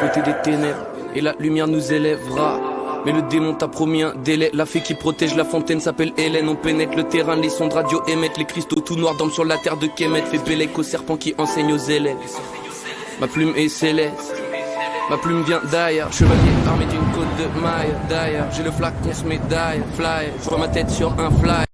côté des ténèbres, et la lumière nous élèvera. Mais le démon t'a promis un délai. La fée qui protège la fontaine s'appelle Hélène. On pénètre le terrain, les sons de radio émettent. Les cristaux tout noirs dorment sur la terre de Kemet. Fait bélec au serpent qui enseigne aux élèves. Ma plume est céleste. Ma plume vient d'ailleurs, chevalier armé d'une côte de maille D'ailleurs, j'ai le flacon se médaille, fly, je vois ma tête sur un fly